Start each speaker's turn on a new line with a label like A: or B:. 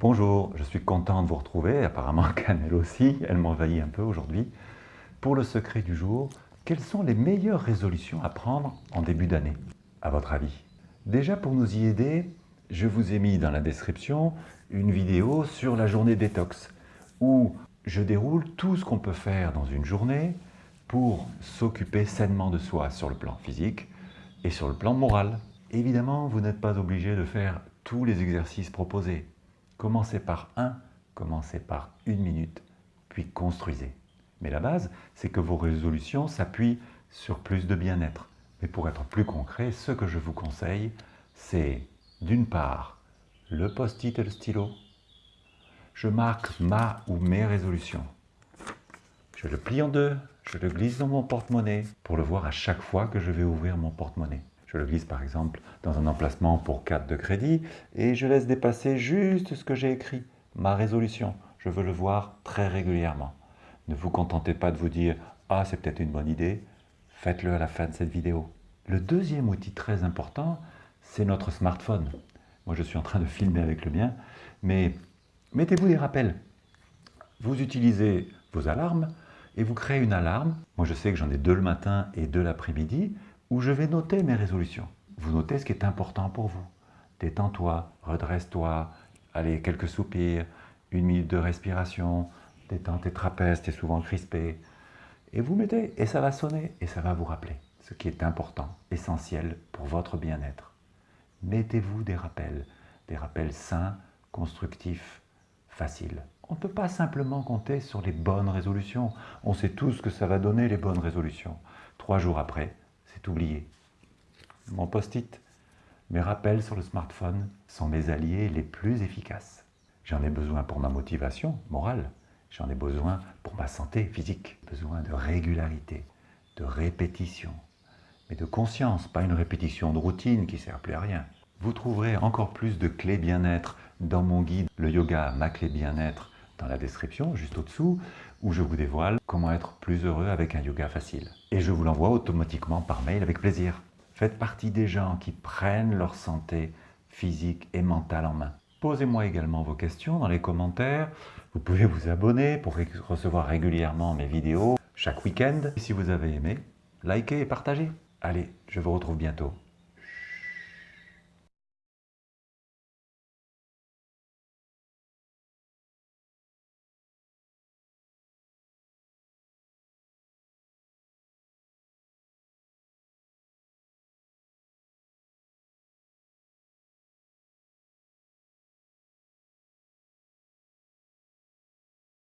A: Bonjour, je suis content de vous retrouver, apparemment Canel aussi, elle m'envahit un peu aujourd'hui. Pour le secret du jour, quelles sont les meilleures résolutions à prendre en début d'année, à votre avis? Déjà pour nous y aider, je vous ai mis dans la description une vidéo sur la journée détox, où je déroule tout ce qu'on peut faire dans une journée pour s'occuper sainement de soi sur le plan physique et sur le plan moral. Évidemment, vous n'êtes pas obligé de faire tous les exercices proposés. Commencez par un, commencez par une minute, puis construisez. Mais la base, c'est que vos résolutions s'appuient sur plus de bien-être. Mais pour être plus concret, ce que je vous conseille, c'est d'une part le post-it et le stylo. Je marque ma ou mes résolutions. Je le plie en deux, je le glisse dans mon porte-monnaie pour le voir à chaque fois que je vais ouvrir mon porte-monnaie. Je le glisse par exemple dans un emplacement pour carte de crédit et je laisse dépasser juste ce que j'ai écrit, ma résolution. Je veux le voir très régulièrement. Ne vous contentez pas de vous dire « Ah, c'est peut-être une bonne idée », faites-le à la fin de cette vidéo. Le deuxième outil très important, c'est notre smartphone. Moi, je suis en train de filmer avec le mien, mais mettez-vous des rappels. Vous utilisez vos alarmes et vous créez une alarme. Moi, je sais que j'en ai deux le matin et deux l'après-midi où je vais noter mes résolutions. Vous notez ce qui est important pour vous. Détends-toi, redresse-toi, allez, quelques soupirs, une minute de respiration, détends tes trapèzes, es souvent crispé. Et vous mettez, et ça va sonner, et ça va vous rappeler ce qui est important, essentiel pour votre bien-être. Mettez-vous des rappels, des rappels sains, constructifs, faciles. On ne peut pas simplement compter sur les bonnes résolutions. On sait tous que ça va donner les bonnes résolutions. Trois jours après, c'est oublié. Mon post-it, mes rappels sur le smartphone sont mes alliés les plus efficaces. J'en ai besoin pour ma motivation morale, j'en ai besoin pour ma santé physique, besoin de régularité, de répétition, mais de conscience, pas une répétition de routine qui sert plus à rien. Vous trouverez encore plus de clés bien-être dans mon guide Le yoga, ma clé bien-être, dans la description, juste au-dessous, où je vous dévoile comment être plus heureux avec un yoga facile. Et je vous l'envoie automatiquement par mail avec plaisir. Faites partie des gens qui prennent leur santé physique et mentale en main. Posez-moi également vos questions dans les commentaires. Vous pouvez vous abonner pour recevoir régulièrement mes vidéos chaque week-end. Et si vous avez aimé, likez et partagez. Allez, je vous retrouve bientôt.